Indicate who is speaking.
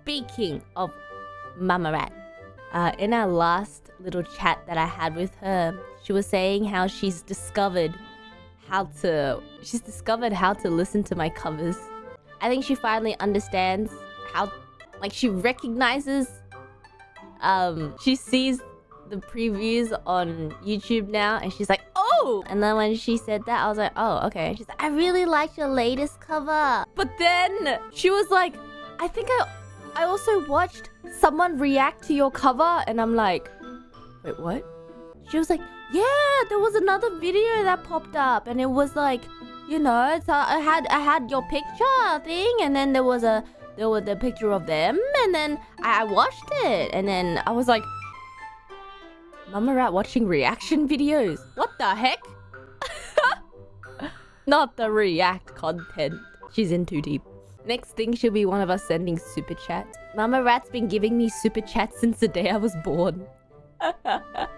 Speaker 1: speaking of Mama Rat, uh, in our last little chat that I had with her, she was saying how she's discovered how to she's discovered how to listen to my covers. I think she finally understands how like she recognizes um she sees the previews on YouTube now and she's like, "Oh!" And then when she said that, I was like, "Oh, okay." She's like, "I really liked your latest cover." But then she was like, "I think I I also watched someone react to your cover and I'm like, "Wait, what?" She was like, "Yeah, there was another video that popped up and it was like, you know, uh, I had I had your picture thing and then there was a there was a picture of them and then I, I watched it and then I was like, Mama Rat watching reaction videos. What the heck? Not the react content. She's in too deep. Next thing should be one of us sending super chat. Mama Rat's been giving me super chat since the day I was born.